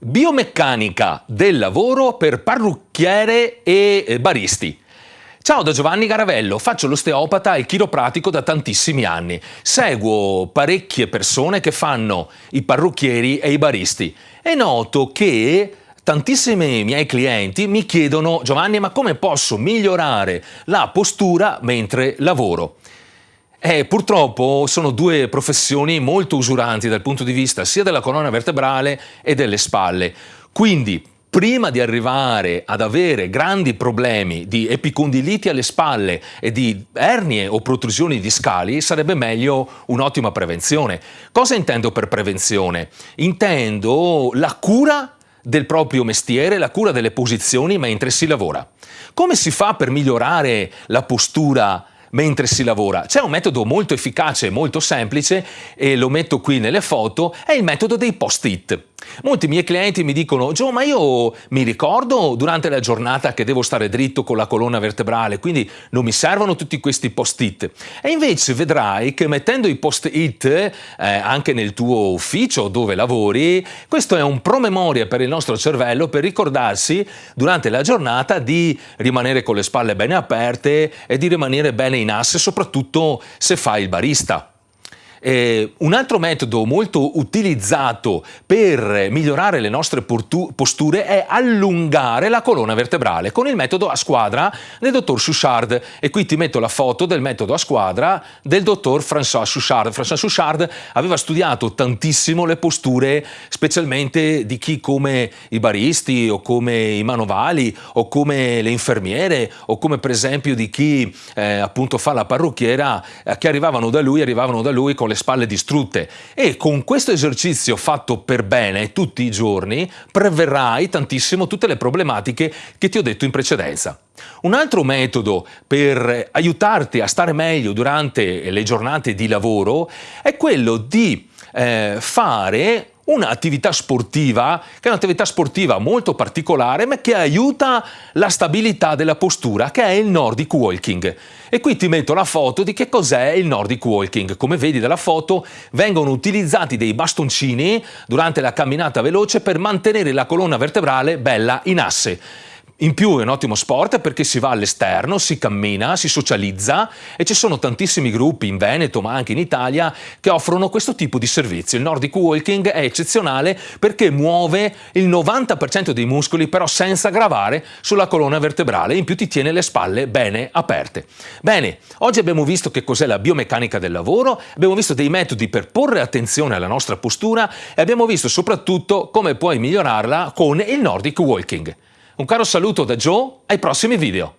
Biomeccanica del lavoro per parrucchiere e baristi. Ciao da Giovanni Garavello, faccio l'osteopata e chiropratico da tantissimi anni. Seguo parecchie persone che fanno i parrucchieri e i baristi e noto che tantissimi miei clienti mi chiedono Giovanni ma come posso migliorare la postura mentre lavoro? Eh, purtroppo sono due professioni molto usuranti dal punto di vista sia della colonna vertebrale e delle spalle. Quindi, prima di arrivare ad avere grandi problemi di epicondiliti alle spalle e di ernie o protrusioni discali, sarebbe meglio un'ottima prevenzione. Cosa intendo per prevenzione? Intendo la cura del proprio mestiere, la cura delle posizioni mentre si lavora. Come si fa per migliorare la postura mentre si lavora. C'è un metodo molto efficace e molto semplice e lo metto qui nelle foto, è il metodo dei post-it. Molti miei clienti mi dicono Gio ma io mi ricordo durante la giornata che devo stare dritto con la colonna vertebrale quindi non mi servono tutti questi post-it e invece vedrai che mettendo i post-it eh, anche nel tuo ufficio dove lavori questo è un promemoria per il nostro cervello per ricordarsi durante la giornata di rimanere con le spalle bene aperte e di rimanere bene in asse soprattutto se fai il barista. Eh, un altro metodo molto utilizzato per migliorare le nostre posture è allungare la colonna vertebrale con il metodo a squadra del dottor Chouchard e qui ti metto la foto del metodo a squadra del dottor François Chouchard. François Chouchard aveva studiato tantissimo le posture specialmente di chi come i baristi o come i manovali o come le infermiere o come per esempio di chi eh, appunto fa la parrucchiera eh, che arrivavano da lui, arrivavano da lui con le spalle distrutte e con questo esercizio fatto per bene tutti i giorni preverrai tantissimo tutte le problematiche che ti ho detto in precedenza. Un altro metodo per aiutarti a stare meglio durante le giornate di lavoro è quello di eh, fare un'attività sportiva, che è un'attività sportiva molto particolare, ma che aiuta la stabilità della postura, che è il Nordic Walking. E qui ti metto la foto di che cos'è il Nordic Walking. Come vedi dalla foto vengono utilizzati dei bastoncini durante la camminata veloce per mantenere la colonna vertebrale bella in asse. In più è un ottimo sport perché si va all'esterno, si cammina, si socializza e ci sono tantissimi gruppi in Veneto ma anche in Italia che offrono questo tipo di servizio. Il Nordic Walking è eccezionale perché muove il 90% dei muscoli però senza gravare sulla colonna vertebrale in più ti tiene le spalle bene aperte. Bene, oggi abbiamo visto che cos'è la biomeccanica del lavoro, abbiamo visto dei metodi per porre attenzione alla nostra postura e abbiamo visto soprattutto come puoi migliorarla con il Nordic Walking. Un caro saluto da Joe, ai prossimi video!